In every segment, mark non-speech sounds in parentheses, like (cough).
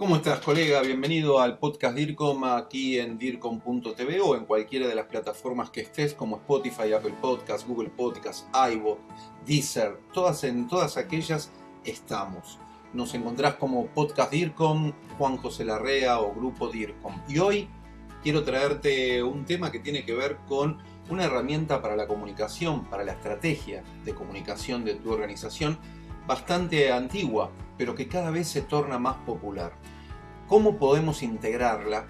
¿Cómo estás, colega? Bienvenido al podcast DIRCOM aquí en DIRCOM.tv o en cualquiera de las plataformas que estés, como Spotify, Apple Podcasts, Google Podcasts, iVoox, Deezer, todas en todas aquellas estamos. Nos encontrás como Podcast DIRCOM, Juan José Larrea o Grupo DIRCOM. Y hoy quiero traerte un tema que tiene que ver con una herramienta para la comunicación, para la estrategia de comunicación de tu organización, bastante antigua, pero que cada vez se torna más popular. ¿Cómo podemos integrarla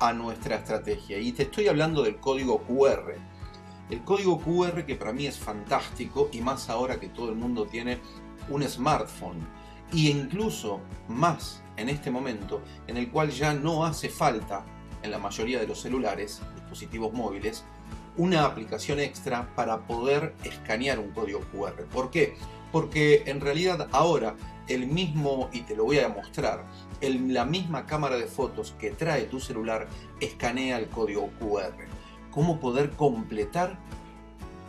a nuestra estrategia? Y te estoy hablando del código QR. El código QR que para mí es fantástico y más ahora que todo el mundo tiene un smartphone. Y incluso más en este momento en el cual ya no hace falta en la mayoría de los celulares, dispositivos móviles, una aplicación extra para poder escanear un código QR. ¿Por qué? Porque en realidad ahora el mismo, y te lo voy a mostrar, la misma cámara de fotos que trae tu celular escanea el código QR. ¿Cómo poder completar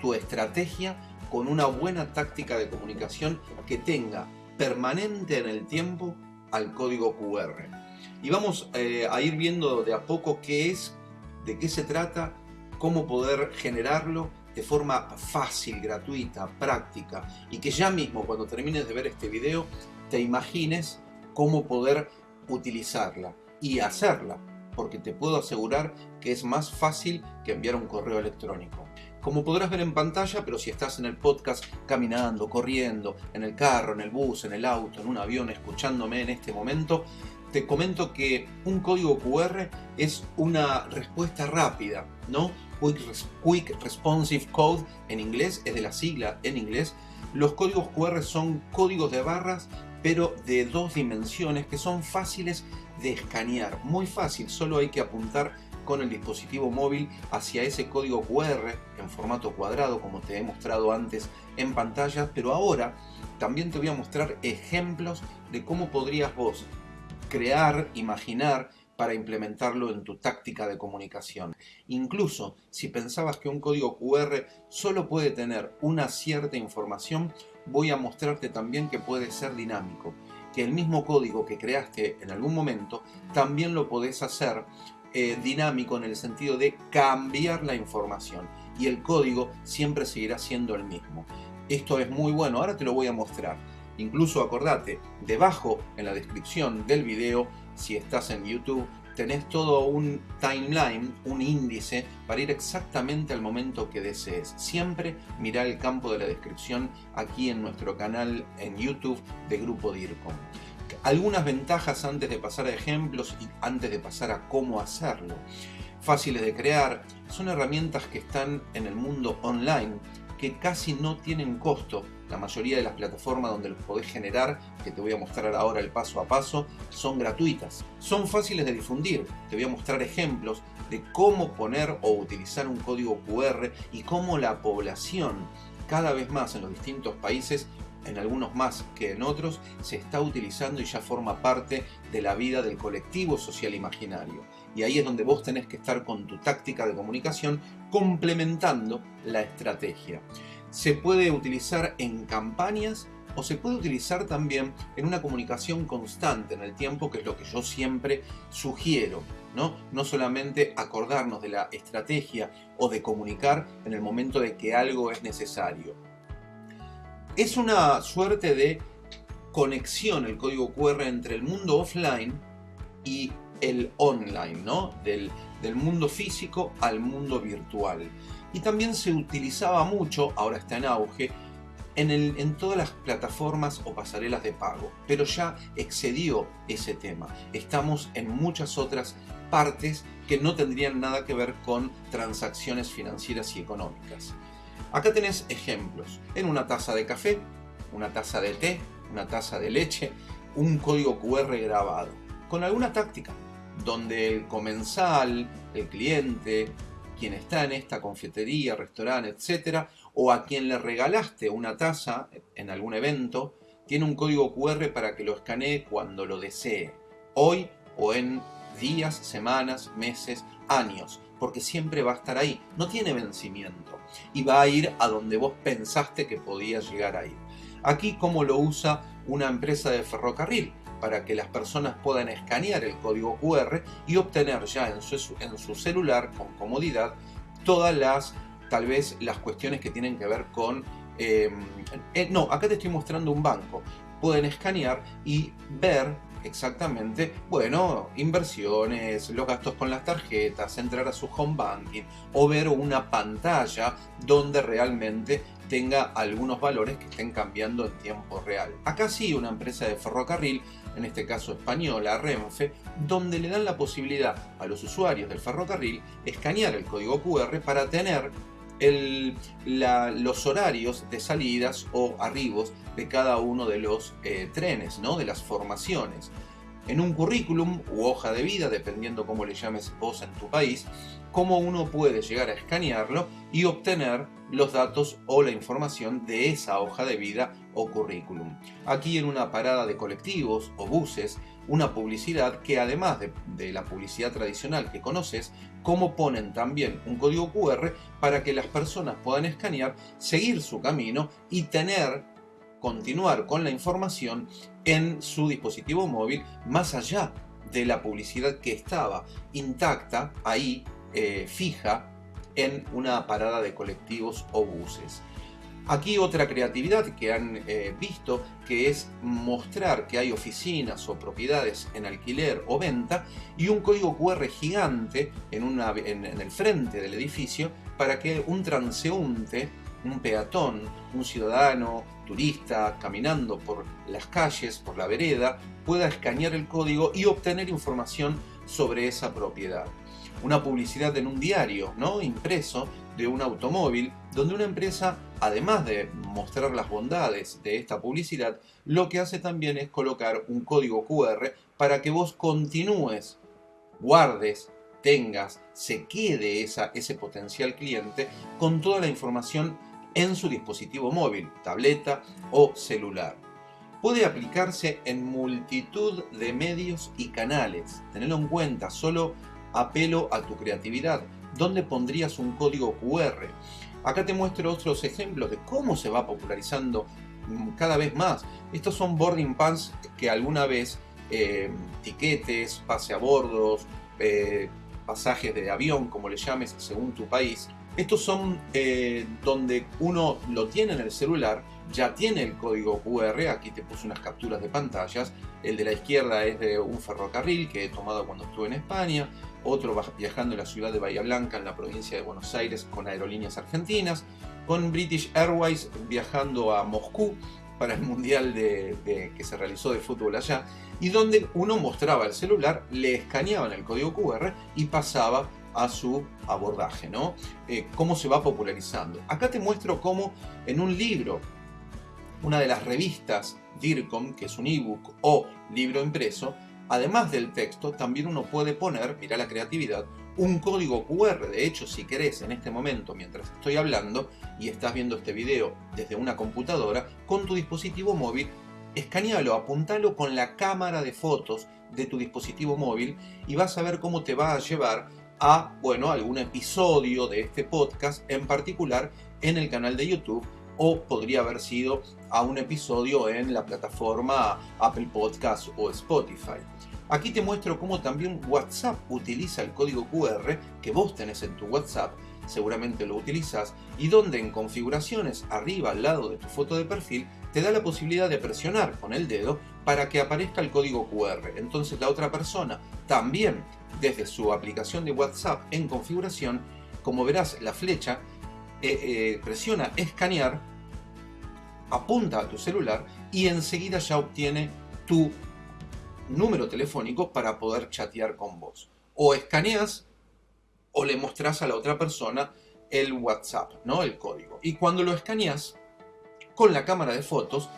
tu estrategia con una buena táctica de comunicación que tenga permanente en el tiempo al código QR? Y vamos eh, a ir viendo de a poco qué es, de qué se trata, cómo poder generarlo de forma fácil, gratuita, práctica y que ya mismo cuando termines de ver este video te imagines cómo poder utilizarla y hacerla porque te puedo asegurar que es más fácil que enviar un correo electrónico. Como podrás ver en pantalla, pero si estás en el podcast caminando, corriendo, en el carro, en el bus, en el auto, en un avión, escuchándome en este momento, te comento que un código QR es una respuesta rápida, ¿no? Quick, Responsive Code en inglés, es de la sigla en inglés. Los códigos QR son códigos de barras, pero de dos dimensiones que son fáciles de escanear. Muy fácil, solo hay que apuntar con el dispositivo móvil hacia ese código QR en formato cuadrado como te he mostrado antes en pantalla, pero ahora también te voy a mostrar ejemplos de cómo podrías vos crear, imaginar para implementarlo en tu táctica de comunicación. Incluso si pensabas que un código QR solo puede tener una cierta información, voy a mostrarte también que puede ser dinámico, que el mismo código que creaste en algún momento también lo podés hacer eh, dinámico en el sentido de cambiar la información y el código siempre seguirá siendo el mismo. Esto es muy bueno, ahora te lo voy a mostrar. Incluso acordate, debajo en la descripción del video, si estás en YouTube, tenés todo un timeline, un índice para ir exactamente al momento que desees. Siempre mira el campo de la descripción aquí en nuestro canal en YouTube de Grupo DIRCOM. Algunas ventajas antes de pasar a ejemplos y antes de pasar a cómo hacerlo. Fáciles de crear, son herramientas que están en el mundo online que casi no tienen costo la mayoría de las plataformas donde los podés generar, que te voy a mostrar ahora el paso a paso, son gratuitas. Son fáciles de difundir. Te voy a mostrar ejemplos de cómo poner o utilizar un código QR y cómo la población cada vez más en los distintos países en algunos más que en otros, se está utilizando y ya forma parte de la vida del colectivo social imaginario. Y ahí es donde vos tenés que estar con tu táctica de comunicación complementando la estrategia se puede utilizar en campañas o se puede utilizar también en una comunicación constante en el tiempo, que es lo que yo siempre sugiero. ¿no? no solamente acordarnos de la estrategia o de comunicar en el momento de que algo es necesario. Es una suerte de conexión el código QR entre el mundo offline y el online, ¿no? del, del mundo físico al mundo virtual y también se utilizaba mucho, ahora está en auge, en, el, en, todas las plataformas o pasarelas de pago, pero ya excedió ese tema. Estamos en muchas otras partes que no tendrían nada que ver con transacciones financieras y económicas. Acá tenés ejemplos. En una taza de café, una taza de té, una taza de leche, un código QR grabado, con alguna táctica, donde el comensal, el cliente, quien está en esta confitería, restaurante, etcétera, o a quien le regalaste una taza en algún evento, tiene un código QR para que lo escanee cuando lo desee, hoy o en días, semanas, meses, años, porque siempre va a estar ahí, no tiene vencimiento y va a ir a donde vos pensaste que podía llegar a ir. Aquí cómo lo usa una empresa de ferrocarril, para que las personas puedan escanear el código QR y obtener ya en su, en su celular con comodidad todas las, tal vez, las cuestiones que tienen que ver con... Em, eh, no, acá te estoy mostrando un banco. Pueden escanear y ver exactamente, bueno, inversiones, los gastos con las tarjetas, entrar a su home banking o ver una pantalla donde realmente tenga algunos valores que estén cambiando en tiempo real. Acá sí una empresa de ferrocarril, en este caso española, Renfe, donde le dan la posibilidad a los usuarios del ferrocarril escanear el código QR para tener los horarios de salidas o arribos de cada uno de los eh, trenes, ¿no? de las formaciones. En un currículum u hoja de vida, dependiendo cómo le llames vos en tu país, cómo uno puede llegar a escanearlo y obtener los datos o la información de esa hoja de vida o currículum. Aquí en una parada de colectivos o buses, una publicidad que además de, de, la publicidad tradicional que conoces, como ponen también un código QR para que las personas puedan escanear, seguir su camino y tener continuar con la información en su dispositivo móvil más allá de la publicidad que estaba intacta ahí, eh, fija, en una parada de colectivos o buses. Aquí otra creatividad que han eh, visto que es mostrar que hay oficinas o propiedades en alquiler o venta y un código QR gigante en, una, en el frente del edificio para que un transeúnte un peatón, un ciudadano, turista, caminando por las calles, por la vereda, pueda escanear el código y obtener información sobre esa propiedad. Una publicidad en un diario, ¿no? impreso, de un automóvil, donde una empresa, además de mostrar las bondades de esta publicidad, lo que hace también es colocar un código QR para que vos continúes, guardes, tengas, se quede esa, ese potencial cliente con toda la información en su dispositivo móvil, tableta o celular. Puede aplicarse en multitud de medios y canales. Tenedlo en cuenta, solo apelo a tu creatividad. ¿Dónde pondrías un código QR? Acá te muestro otros ejemplos de cómo se va popularizando mm, cada vez más. Estos son boarding pass que alguna vez, eh, tiquetes, pase a bordos, eh, pasajes de avión, como le llames según tu país, estos son eh, donde uno lo tiene en el celular, ya tiene el código QR, aquí te puse unas capturas de pantallas, el de la izquierda es de un ferrocarril que he tomado cuando estuve en España, otro viajando en la ciudad de Bahía Blanca, en la provincia de Buenos Aires, con aerolíneas argentinas, con British Airways viajando a Moscú para el mundial de, que se realizó de fútbol allá, y donde uno mostraba el celular, le escaneaban el código QR y pasaba a su abordaje, ¿no? Eh, cómo se va popularizando. Acá te muestro cómo en un libro, una de las revistas DIRCOM, que es un ebook o libro impreso, además del texto, también uno puede poner, mira la creatividad, un código QR. De hecho, si querés en este momento, mientras estoy hablando y estás viendo este video desde una computadora, con tu dispositivo móvil, escanealo, apuntalo con la cámara de fotos de tu dispositivo móvil y vas a ver cómo te va a llevar a bueno, algún episodio de este podcast, en particular en el canal de YouTube, o podría haber sido a un episodio en la plataforma Apple Podcast o Spotify. Aquí te muestro cómo también WhatsApp utiliza el código QR que vos tenés en tu WhatsApp, seguramente lo utilizas, y donde en configuraciones arriba al lado de tu foto de perfil te da la posibilidad de presionar con el dedo para que aparezca el código QR. Entonces la otra persona también desde su aplicación de WhatsApp en configuración, como verás la flecha, eh, eh, presiona escanear, apunta a tu celular y enseguida ya obtiene tu número telefónico para poder chatear con vos. O escaneas o le mostrás a la otra persona el WhatsApp, ¿no? El código. Y cuando lo escaneas con la cámara de fotos,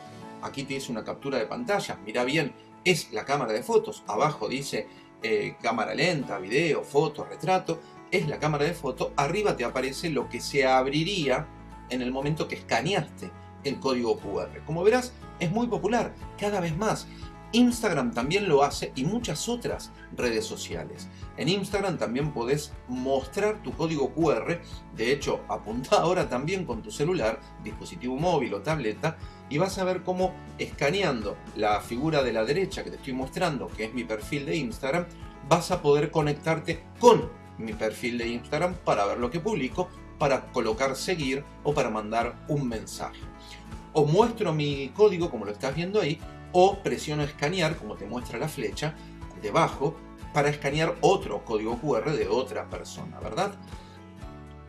aquí tienes una captura de pantalla, mira bien, es la cámara de fotos, abajo dice eh, cámara lenta, video, foto, retrato, es la cámara de foto, arriba te aparece lo que se abriría en el momento que escaneaste el código QR. Como verás, es muy popular, cada vez más. Instagram también lo hace y muchas otras redes sociales. En Instagram también podés mostrar tu código QR, de hecho apunta (laughs) ahora también con tu celular, dispositivo móvil o tableta, y vas a ver cómo escaneando la figura de la derecha que te estoy mostrando, que es mi perfil de Instagram, vas a poder conectarte con mi perfil de Instagram para ver lo que publico, para colocar seguir o para mandar un mensaje. O muestro mi código como lo estás viendo ahí o presiono escanear, como te muestra la flecha, debajo, para escanear otro código QR de otra persona, ¿verdad?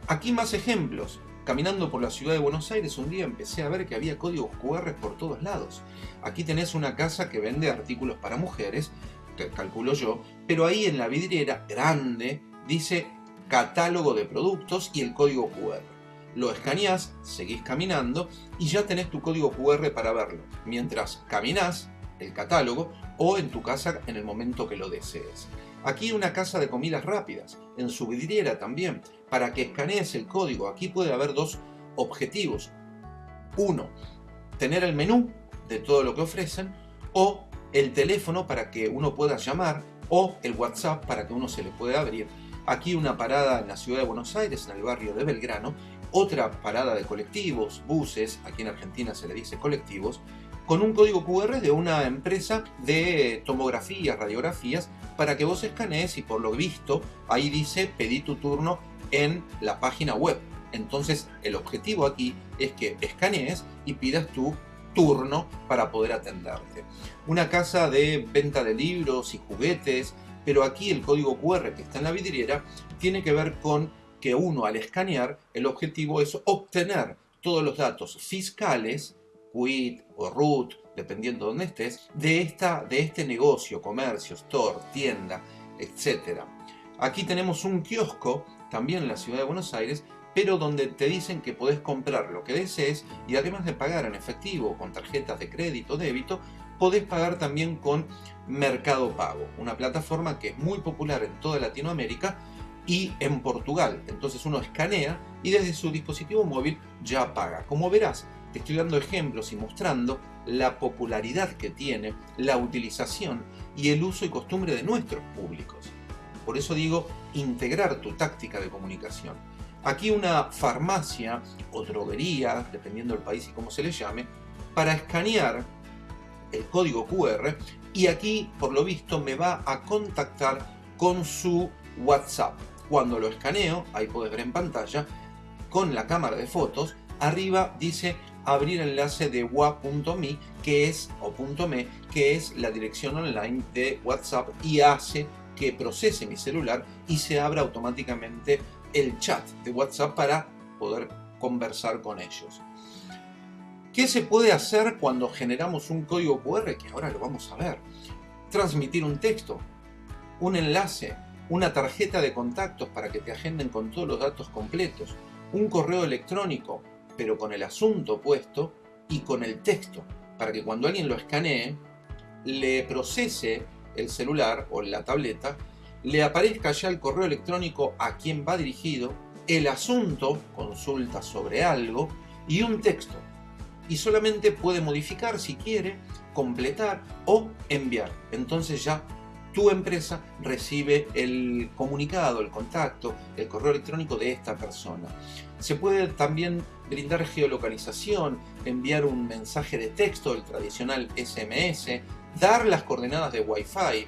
Aquí más ejemplos. Caminando por la ciudad de Buenos Aires un día empecé a ver que había códigos QR por todos lados. Aquí tenés una casa que vende artículos para mujeres, que calculo yo, pero ahí en la vidriera grande dice catálogo de productos y el código QR lo escaneás, seguís caminando y ya tenés tu código QR para verlo, mientras caminás el catálogo o en tu casa en el momento que lo desees. Aquí una casa de comidas rápidas, en su vidriera también, para que escanees el código. Aquí puede haber dos objetivos. Uno, tener el menú de todo lo que ofrecen o el teléfono para que uno pueda llamar o el WhatsApp para que uno se le pueda abrir. Aquí una parada en la ciudad de Buenos Aires, en el barrio de Belgrano, otra parada de colectivos, buses, aquí en Argentina se le dice colectivos, con un código QR de una empresa de tomografías, radiografías, para que vos escanees y por lo visto ahí dice pedí tu turno en la página web. Entonces el objetivo aquí es que escanees y pidas tu turno para poder atenderte. Una casa de venta de libros y juguetes, pero aquí el código QR que está en la vidriera tiene que ver con que uno al escanear, el objetivo es obtener todos los datos fiscales, quit o root, dependiendo de dónde estés, de, esta, de este negocio, comercio, store, tienda, etc. Aquí tenemos un kiosco, también en la ciudad de Buenos Aires, pero donde te dicen que podés comprar lo que desees y además de pagar en efectivo con tarjetas de crédito o débito, podés pagar también con Mercado Pago, una plataforma que es muy popular en toda Latinoamérica y en Portugal. Entonces uno escanea y desde su dispositivo móvil ya paga. Como verás, te estoy dando ejemplos y mostrando la popularidad que tiene, la utilización y el uso y costumbre de nuestros públicos. Por eso digo, integrar tu táctica de comunicación. Aquí una farmacia o droguería, dependiendo del país y cómo se le llame, para escanear el código QR y aquí, por lo visto, me va a contactar con su WhatsApp. Cuando lo escaneo, ahí puedes ver en pantalla, con la cámara de fotos, arriba dice abrir enlace de wa.me, que es, o .me, que es la dirección online de WhatsApp y hace que procese mi celular y se abra automáticamente el chat de WhatsApp para poder conversar con ellos. ¿Qué se puede hacer cuando generamos un código QR? Que ahora lo vamos a ver. Transmitir un texto, un enlace, una tarjeta de contactos para que te agenden con todos los datos completos, un correo electrónico, pero con el asunto puesto y con el texto, para que cuando alguien lo escanee, le procese el celular o la tableta, le aparezca ya el correo electrónico a quien va dirigido, el asunto, consulta sobre algo, y un texto. Y solamente puede modificar si quiere, completar o enviar. Entonces ya tu empresa recibe el comunicado, el contacto, el correo electrónico de esta persona. Se puede también brindar geolocalización, enviar un mensaje de texto, el tradicional SMS, dar las coordenadas de Wi-Fi.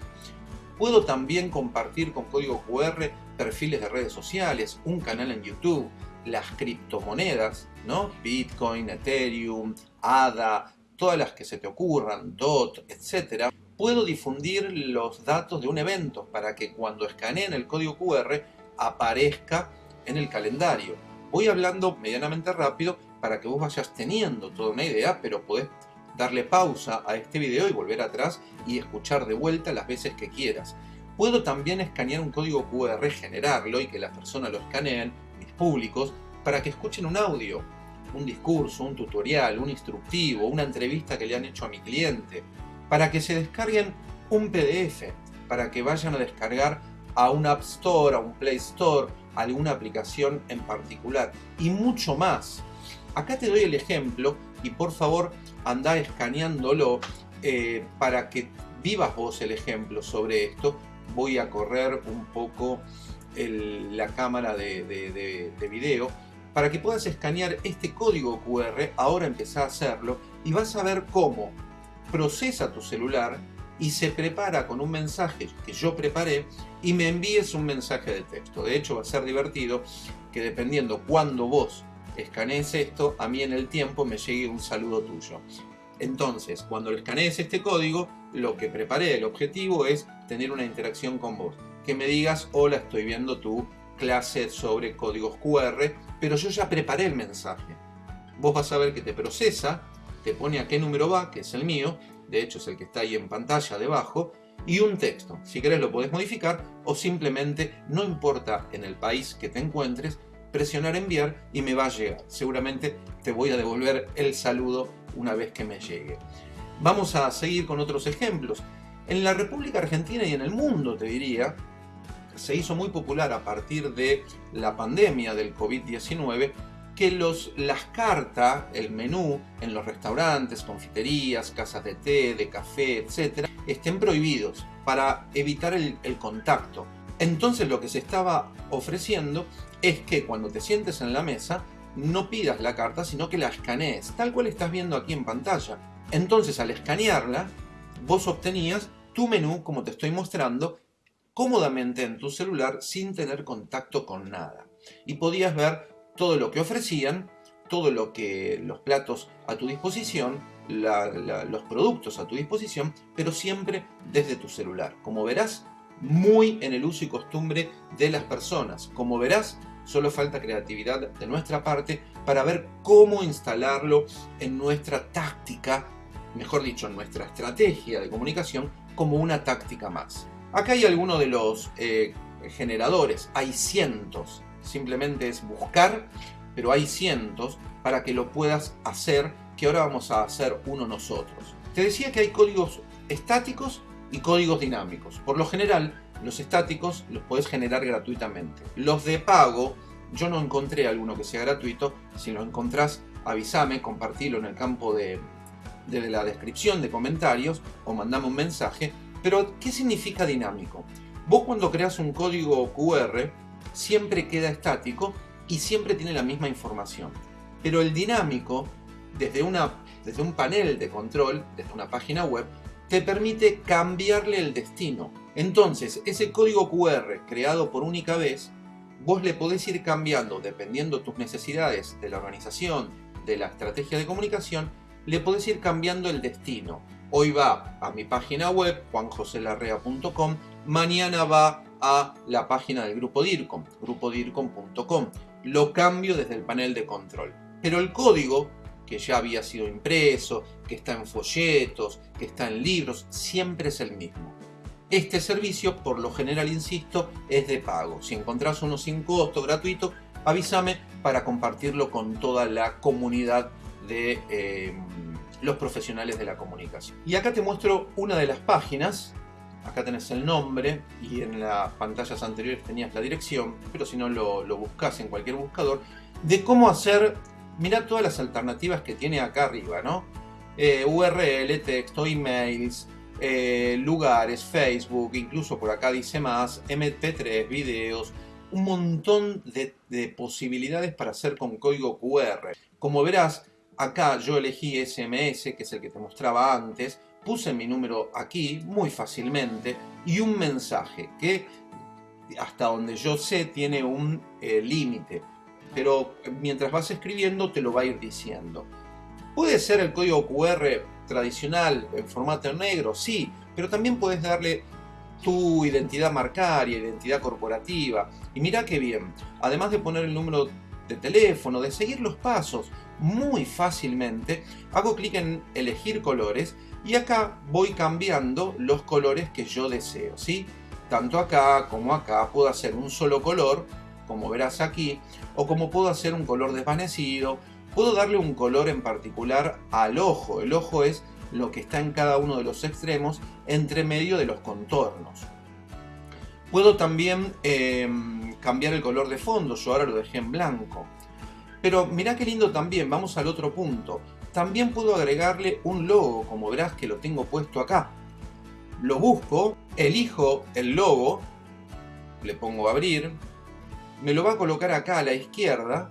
Puedo también compartir con código QR perfiles de redes sociales, un canal en YouTube, las criptomonedas, ¿no? Bitcoin, Ethereum, ADA, todas las que se te ocurran, DOT, etc puedo difundir los datos de un evento para que cuando escaneen el código QR aparezca en el calendario. Voy hablando medianamente rápido para que vos vayas teniendo toda una idea, pero podés darle pausa a este video y volver atrás y escuchar de vuelta las veces que quieras. Puedo también escanear un código QR, generarlo y que las personas lo escaneen, mis públicos, para que escuchen un audio, un discurso, un tutorial, un instructivo, una entrevista que le han hecho a mi cliente, para que se descarguen un PDF, para que vayan a descargar a un App Store, a un Play Store, alguna aplicación en particular y mucho más. Acá te doy el ejemplo y por favor anda escaneándolo eh, para que vivas vos el ejemplo sobre esto, voy a correr un poco la cámara de, de, video para que puedas escanear este código QR, ahora empezá a hacerlo y vas a ver cómo procesa tu celular y se prepara con un mensaje que yo preparé y me envíes un mensaje de texto. De hecho va a ser divertido que dependiendo cuándo vos escanees esto, a mí en el tiempo me llegue un saludo tuyo. Entonces, cuando escanees este código, lo que preparé, el objetivo es tener una interacción con vos. Que me digas, hola, estoy viendo tu clase sobre códigos QR, pero yo ya preparé el mensaje. Vos vas a ver que te procesa, te pone a qué número va, que es el mío, de hecho es el que está ahí en pantalla debajo, y un texto. Si querés lo podés modificar o simplemente, no importa en el país que te encuentres, presionar enviar y me va a llegar. Seguramente te voy a devolver el saludo una vez que me llegue. Vamos a seguir con otros ejemplos. En la República Argentina y en el mundo, te diría, se hizo muy popular a partir de la pandemia del COVID-19 que los, las cartas, el menú en los restaurantes, confiterías, casas de té, de café, etc., estén prohibidos para evitar el, el contacto. Entonces lo que se estaba ofreciendo es que cuando te sientes en la mesa, no pidas la carta, sino que la escanees, tal cual estás viendo aquí en pantalla. Entonces al escanearla, vos obtenías tu menú, como te estoy mostrando, cómodamente en tu celular sin tener contacto con nada. Y podías ver todo lo que ofrecían, todo lo que los platos a tu disposición, los productos a tu disposición, pero siempre desde tu celular. Como verás, muy en el uso y costumbre de las personas. Como verás, solo falta creatividad de nuestra parte para ver cómo instalarlo en nuestra táctica, mejor dicho, en nuestra estrategia de comunicación como una táctica más. Acá hay algunos de los eh, generadores, hay cientos, simplemente es buscar, pero hay cientos para que lo puedas hacer, que ahora vamos a hacer uno nosotros. Te decía que hay códigos estáticos y códigos dinámicos. Por lo general, los estáticos los puedes generar gratuitamente. Los de pago, yo no encontré alguno que sea gratuito. Si lo encontrás, avísame, compartilo en el campo de, de la descripción de comentarios o mandame un mensaje. Pero, ¿qué significa dinámico? Vos cuando creas un código QR, siempre queda estático y siempre tiene la misma información. Pero el dinámico, desde, una, desde un panel de control, desde una página web, te permite cambiarle el destino. Entonces, ese código QR creado por única vez, vos le podés ir cambiando, dependiendo tus necesidades de la organización, de la estrategia de comunicación, le podés ir cambiando el destino. Hoy va a mi página web, juanjoselarrea.com, mañana va a la página del grupo DIRCOM, grupodircom.com. Lo cambio desde el panel de control. Pero el código que ya había sido impreso, que está en folletos, que está en libros, siempre es el mismo. Este servicio, por lo general, insisto, es de pago. Si encontrás uno sin costo, gratuito, avísame para compartirlo con toda la comunidad de eh, los profesionales de la comunicación. Y acá te muestro una de las páginas. Acá tenés el nombre y en las pantallas anteriores tenías la dirección, pero si no lo, buscas en cualquier buscador, de cómo hacer Mira todas las alternativas que tiene acá arriba, ¿no? Eh, URL, texto, emails, eh, lugares, Facebook, incluso por acá dice más, MP3, videos, un montón de, de, posibilidades para hacer con código QR. Como verás, acá yo elegí SMS, que es el que te mostraba antes, puse mi número aquí muy fácilmente y un mensaje que hasta donde yo sé tiene un eh, límite pero mientras vas escribiendo te lo va a ir diciendo. Puede ser el código QR tradicional en formato negro, sí, pero también puedes darle tu identidad marcaria, identidad corporativa. Y mira qué bien, además de poner el número de teléfono, de seguir los pasos muy fácilmente, hago clic en elegir colores y acá voy cambiando los colores que yo deseo, ¿sí? Tanto acá como acá puedo hacer un solo color como verás aquí, o como puedo hacer un color desvanecido, puedo darle un color en particular al ojo. El ojo es lo que está en cada uno de los extremos entre medio de los contornos. Puedo también em, cambiar el color de fondo, yo ahora lo dejé en blanco. Pero mirá qué lindo también, vamos al otro punto. También puedo agregarle un logo, como verás que lo tengo puesto acá. lo busco, elijo el logo, le pongo abrir, me lo va a colocar acá a la izquierda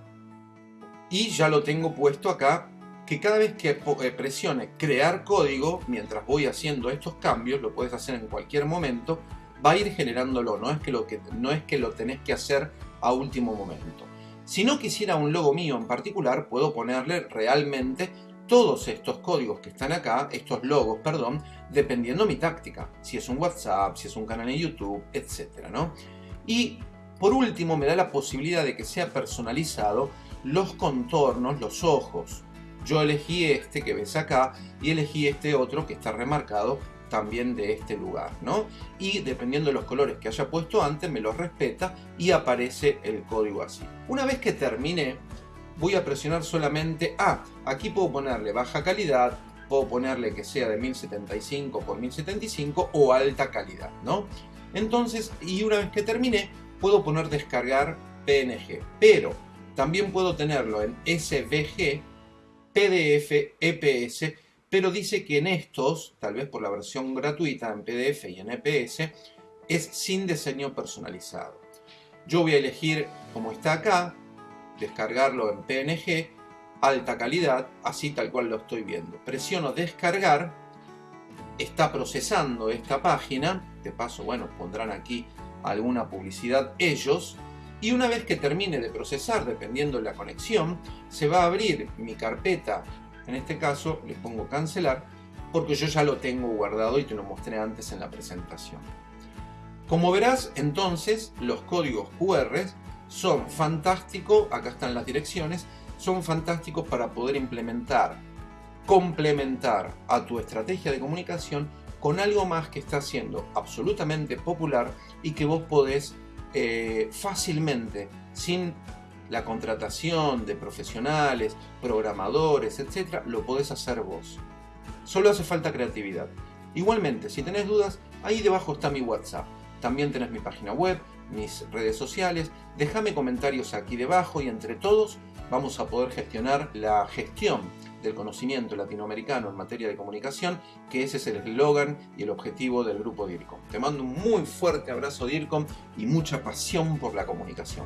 y ya lo tengo puesto acá que cada vez que eh, presione crear código, mientras voy haciendo estos cambios, lo puedes hacer en cualquier momento, va a ir generándolo, no es que lo, que, no es que lo tenés que hacer a último momento. Si no quisiera un logo mío en particular, puedo ponerle realmente todos estos códigos que están acá, estos logos, perdón, dependiendo mi táctica. Si es un WhatsApp, si es un canal en YouTube, etc. ¿no? Y por último me da la posibilidad de que sea personalizado los contornos, los ojos. Yo elegí este que ves acá y elegí este otro que está remarcado también de este lugar, ¿no? Y dependiendo de los colores que haya puesto antes, me los respeta y aparece el código así. Una vez que termine, voy a presionar solamente, ah, aquí puedo ponerle baja calidad, puedo ponerle que sea de 1075 por 1075 o alta calidad, ¿no? Entonces, y una vez que termine, puedo poner descargar PNG, pero también puedo tenerlo en SVG PDF, EPS, pero dice que en estos, tal vez por la versión gratuita en PDF y en EPS, es sin diseño personalizado. Yo voy a elegir, como está acá, descargarlo en PNG, alta calidad, así tal cual lo estoy viendo. Presiono descargar, está procesando esta página, de paso, bueno, pondrán aquí alguna publicidad ellos, y una vez que termine de procesar, dependiendo de la conexión, se va a abrir mi carpeta, en este caso le pongo cancelar, porque yo ya lo tengo guardado y te lo mostré antes en la presentación. Como verás, entonces, los códigos QR son fantásticos, acá están las direcciones, son fantásticos para poder implementar, complementar a tu estrategia de comunicación con algo más que está siendo absolutamente popular y que vos podés eh, fácilmente, sin la contratación de profesionales, programadores, etc., lo podés hacer vos. Solo hace falta creatividad. Igualmente, si tenés dudas, ahí debajo está mi WhatsApp. También tenés mi página web, mis redes sociales. Déjame comentarios aquí debajo y entre todos vamos a poder gestionar la gestión del conocimiento latinoamericano en materia de comunicación, que ese es el eslogan y el objetivo del grupo DIRCOM. Te mando un muy fuerte abrazo DIRCOM y mucha pasión por la comunicación.